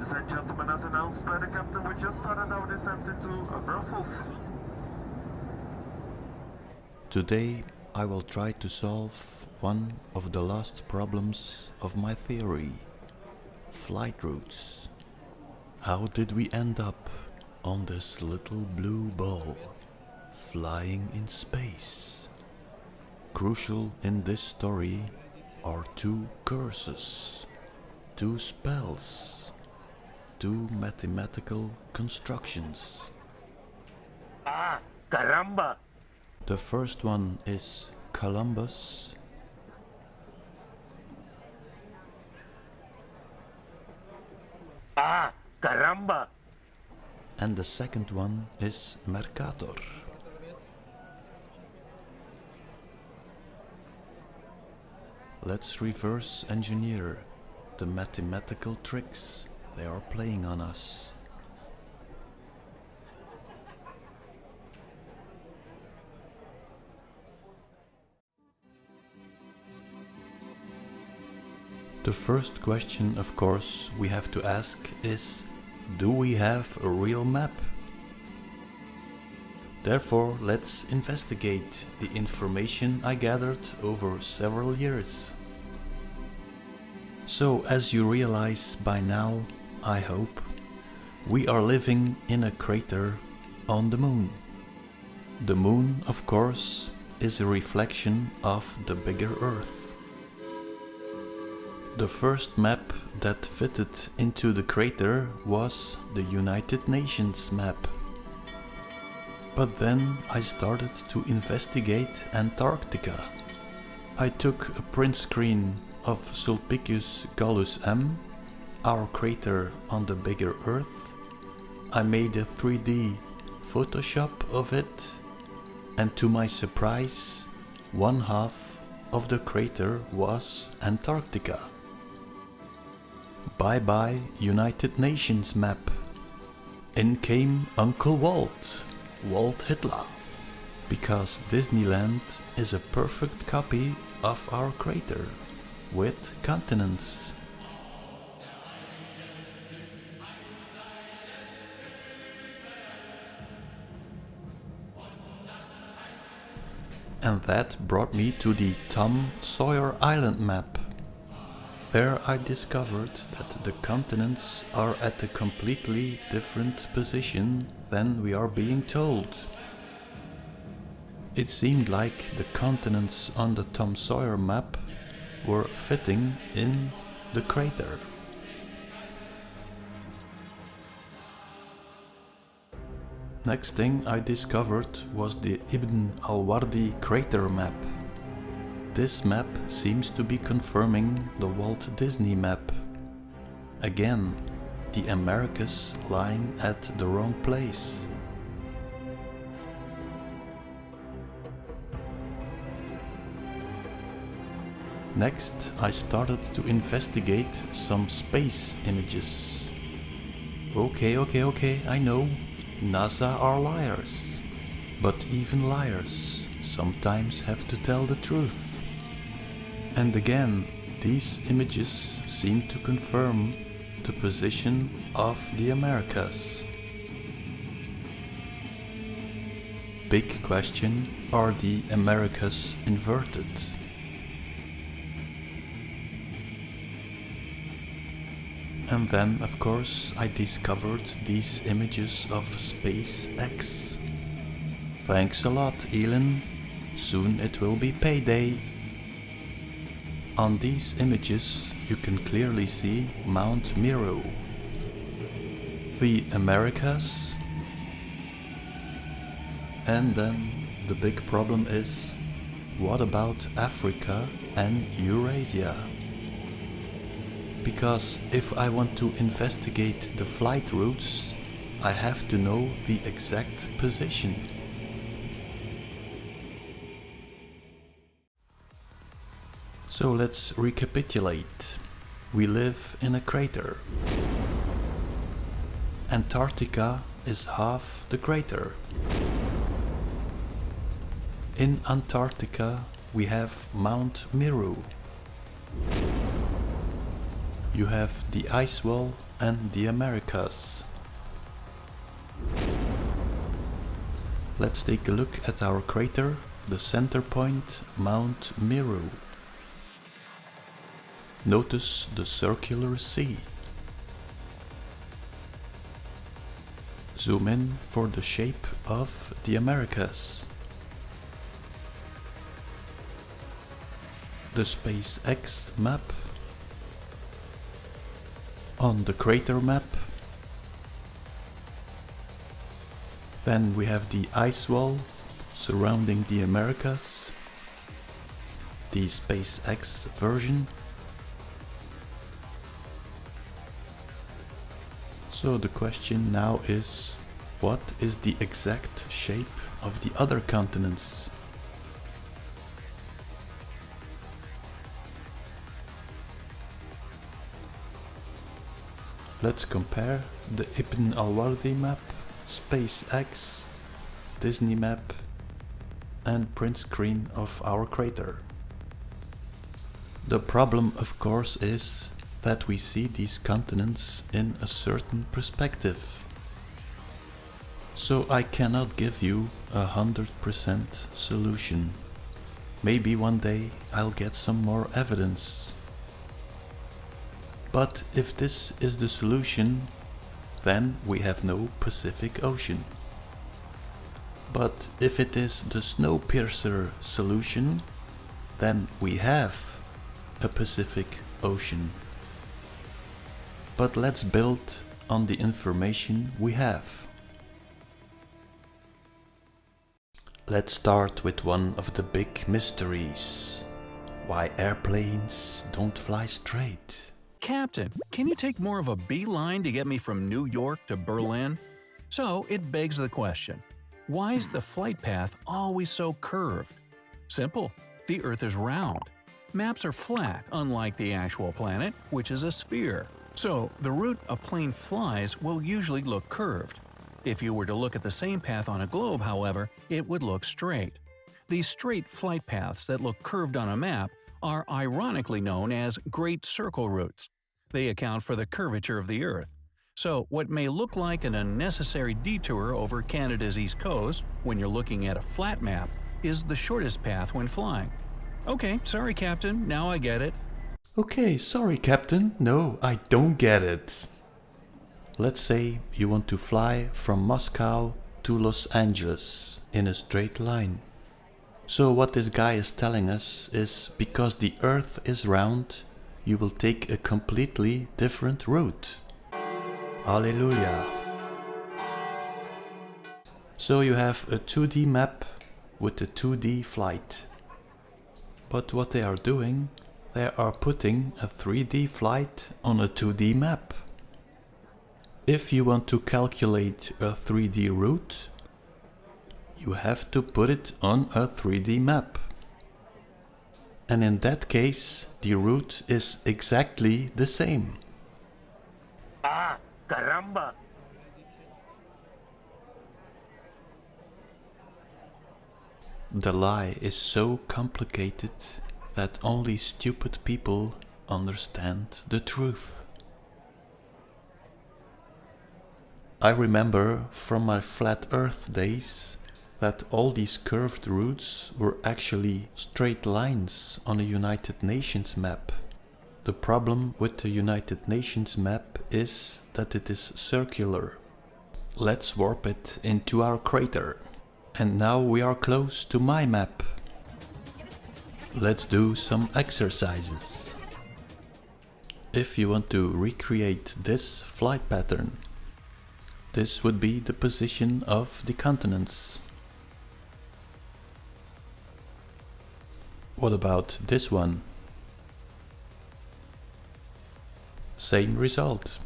Ladies and gentlemen, as announced by the captain, we just started our descent into uh, Brussels. Today I will try to solve one of the last problems of my theory. Flight routes. How did we end up on this little blue ball, flying in space? Crucial in this story are two curses, two spells, two mathematical constructions. Ah, caramba! The first one is Columbus. Ah, caramba! And the second one is Mercator. Let's reverse engineer the mathematical tricks they are playing on us. The first question, of course, we have to ask is Do we have a real map? Therefore, let's investigate the information I gathered over several years. So, as you realize by now, I hope, we are living in a crater on the moon. The moon, of course, is a reflection of the bigger Earth. The first map that fitted into the crater was the United Nations map. But then I started to investigate Antarctica. I took a print screen of Sulpicius Gallus M, our crater on the bigger Earth. I made a 3D Photoshop of it and to my surprise, one half of the crater was Antarctica. Bye bye United Nations map. In came Uncle Walt, Walt Hitler. Because Disneyland is a perfect copy of our crater, with continents. And that brought me to the Tom Sawyer Island map. There I discovered that the continents are at a completely different position than we are being told. It seemed like the continents on the Tom Sawyer map were fitting in the crater. Next thing I discovered was the Ibn al-Wardi crater map. This map seems to be confirming the Walt Disney map. Again, the Americas lying at the wrong place. Next, I started to investigate some space images. Okay, okay, okay, I know, NASA are liars. But even liars sometimes have to tell the truth. And again, these images seem to confirm the position of the Americas. Big question, are the Americas inverted? And then, of course, I discovered these images of SpaceX. Thanks a lot, Elon. Soon it will be payday. On these images you can clearly see Mount Meru. The Americas. And then the big problem is, what about Africa and Eurasia? Because if I want to investigate the flight routes, I have to know the exact position. So let's recapitulate. We live in a crater. Antarctica is half the crater. In Antarctica we have Mount Meru. You have the ice wall and the Americas. Let's take a look at our crater, the center point, Mount Meru. Notice the circular sea. Zoom in for the shape of the Americas. The SpaceX map. On the crater map. Then we have the ice wall surrounding the Americas. The SpaceX version So the question now is, what is the exact shape of the other continents? Let's compare the Ibn al-Wardi map, SpaceX, Disney map and print screen of our crater. The problem of course is that we see these continents in a certain perspective. So I cannot give you a hundred percent solution. Maybe one day I'll get some more evidence. But if this is the solution, then we have no Pacific Ocean. But if it is the Snowpiercer solution, then we have a Pacific Ocean but let's build on the information we have. Let's start with one of the big mysteries. Why airplanes don't fly straight. Captain, can you take more of a beeline to get me from New York to Berlin? So it begs the question, why is the flight path always so curved? Simple, the Earth is round. Maps are flat, unlike the actual planet, which is a sphere. So, the route a plane flies will usually look curved. If you were to look at the same path on a globe, however, it would look straight. These straight flight paths that look curved on a map are ironically known as Great Circle Routes. They account for the curvature of the Earth. So, what may look like an unnecessary detour over Canada's east coast when you're looking at a flat map is the shortest path when flying. Okay, sorry Captain, now I get it. Okay, sorry Captain, no, I don't get it. Let's say you want to fly from Moscow to Los Angeles in a straight line. So what this guy is telling us is because the earth is round, you will take a completely different route. Hallelujah. So you have a 2D map with a 2D flight. But what they are doing they are putting a 3D flight on a 2D map. If you want to calculate a 3D route, you have to put it on a 3D map. And in that case, the route is exactly the same. Ah, caramba! The lie is so complicated that only stupid people understand the truth. I remember from my flat earth days that all these curved routes were actually straight lines on a United Nations map. The problem with the United Nations map is that it is circular. Let's warp it into our crater. And now we are close to my map. Let's do some exercises. If you want to recreate this flight pattern, this would be the position of the continents. What about this one? Same result.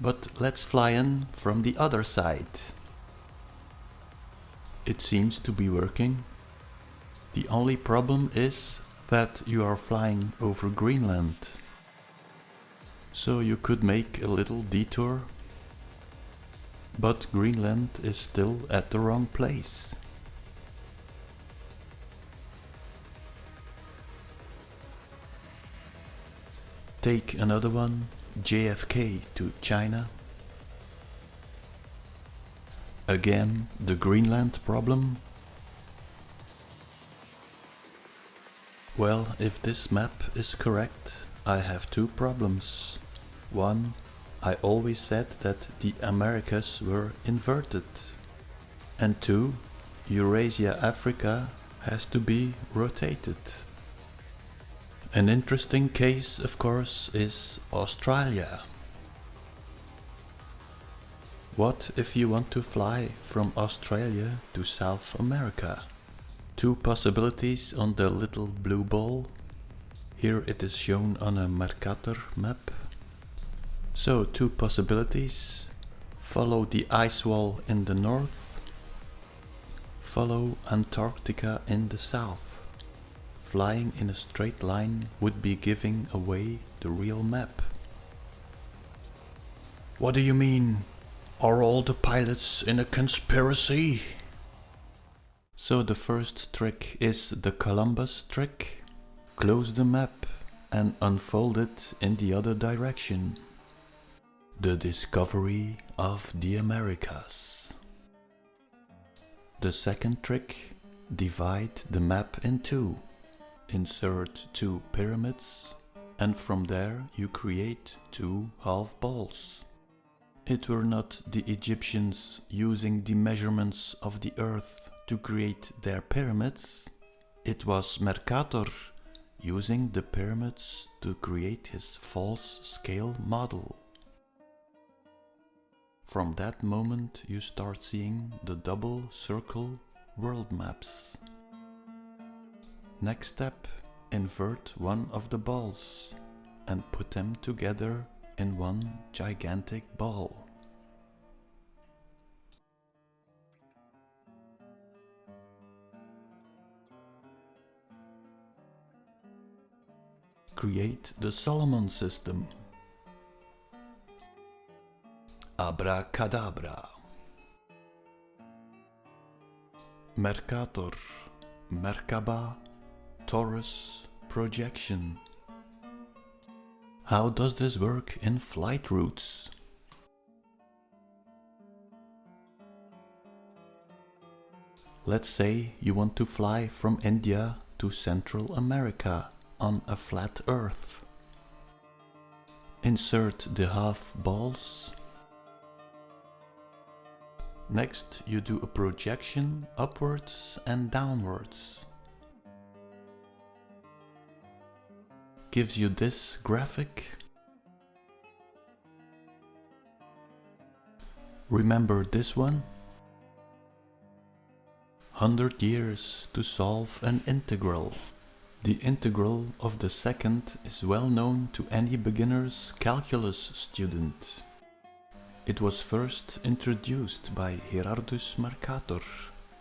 But let's fly in from the other side. It seems to be working. The only problem is that you are flying over Greenland. So you could make a little detour. But Greenland is still at the wrong place. Take another one, JFK to China. Again, the Greenland problem. Well, if this map is correct, I have two problems. One, I always said that the Americas were inverted. And two, Eurasia Africa has to be rotated. An interesting case, of course, is Australia. What if you want to fly from Australia to South America? Two possibilities on the little blue ball. Here it is shown on a Mercator map. So two possibilities. Follow the ice wall in the north. Follow Antarctica in the south. Flying in a straight line would be giving away the real map. What do you mean? Are all the pilots in a conspiracy? So the first trick is the Columbus trick. Close the map and unfold it in the other direction. The discovery of the Americas. The second trick, divide the map in two. Insert two pyramids and from there you create two half balls. It were not the Egyptians using the measurements of the earth to create their pyramids, it was Mercator using the pyramids to create his false scale model. From that moment you start seeing the double circle world maps. Next step, invert one of the balls and put them together in one gigantic ball. Create the Solomon system. Abracadabra. Mercator, Merkaba, Torus, projection. How does this work in flight routes? Let's say you want to fly from India to Central America on a flat earth. Insert the half balls. Next you do a projection upwards and downwards. Gives you this graphic. Remember this one? 100 years to solve an integral. The integral of the second is well known to any beginner's calculus student. It was first introduced by Gerardus Mercator,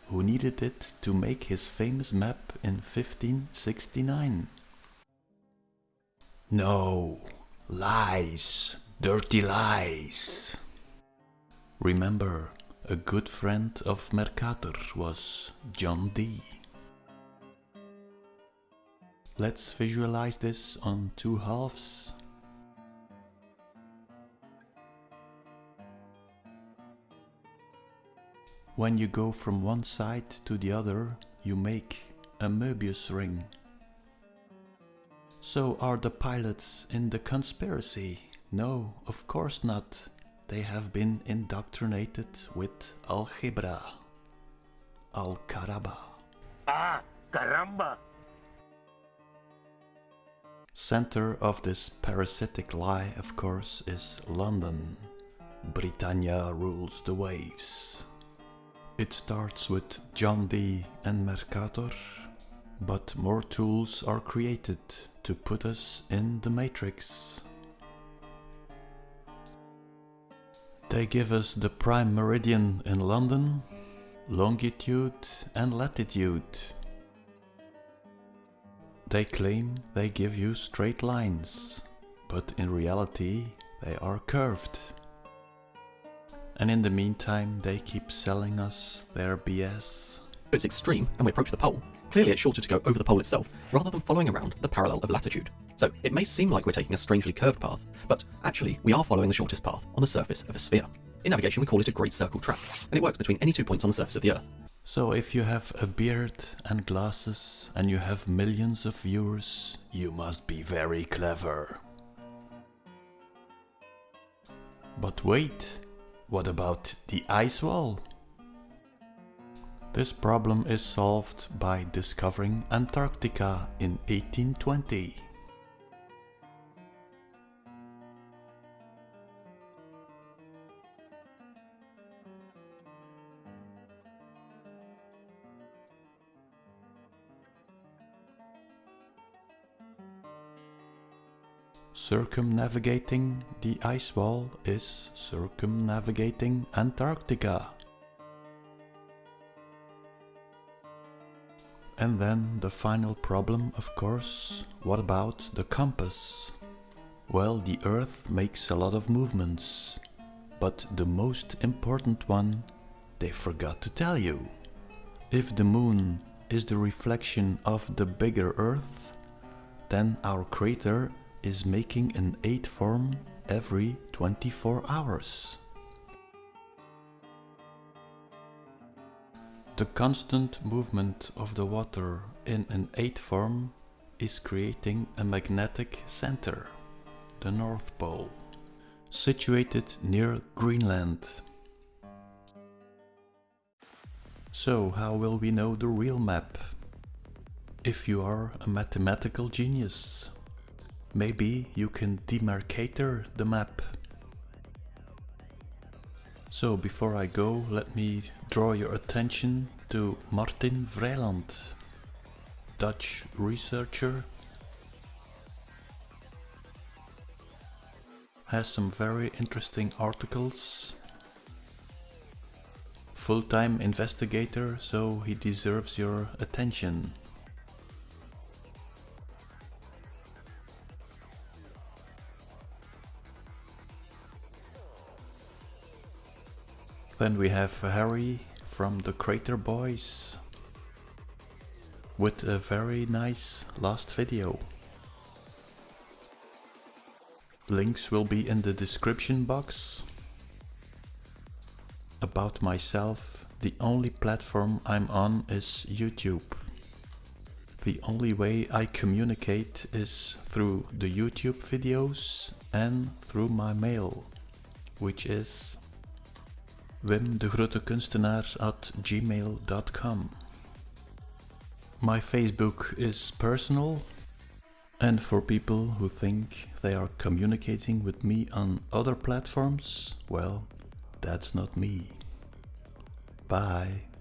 who needed it to make his famous map in 1569. No, lies, dirty lies. Remember, a good friend of Mercator was John Dee. Let's visualize this on two halves. When you go from one side to the other, you make a Möbius ring. So are the pilots in the conspiracy? No, of course not. They have been indoctrinated with algebra. Al-Karaba. Ah, caramba! Center of this parasitic lie, of course, is London. Britannia rules the waves. It starts with John Dee and Mercator, but more tools are created to put us in the matrix. They give us the prime meridian in London, longitude and latitude. They claim they give you straight lines, but in reality they are curved. And in the meantime they keep selling us their BS. It's extreme and we approach the pole. Clearly it's shorter to go over the pole itself, rather than following around the parallel of latitude. So it may seem like we're taking a strangely curved path, but actually we are following the shortest path on the surface of a sphere. In navigation we call it a great circle track, and it works between any two points on the surface of the Earth. So if you have a beard and glasses and you have millions of viewers, you must be very clever. But wait, what about the ice wall? This problem is solved by discovering Antarctica in 1820. Circumnavigating the ice wall is circumnavigating Antarctica. And then the final problem, of course, what about the compass? Well, the Earth makes a lot of movements, but the most important one they forgot to tell you. If the Moon is the reflection of the bigger Earth, then our crater is making an 8 form every 24 hours. The constant movement of the water in an 8 form is creating a magnetic center, the North Pole, situated near Greenland. So how will we know the real map? If you are a mathematical genius, maybe you can demarcator the map. So before I go, let me draw your attention to Martin Vrijland, Dutch researcher. Has some very interesting articles. Full-time investigator, so he deserves your attention. Then we have Harry from the Crater Boys with a very nice last video. Links will be in the description box. About myself, the only platform I'm on is YouTube. The only way I communicate is through the YouTube videos and through my mail, which is wimdegrotekunstenaar at gmail.com. My Facebook is personal and for people who think they are communicating with me on other platforms, well, that's not me. Bye.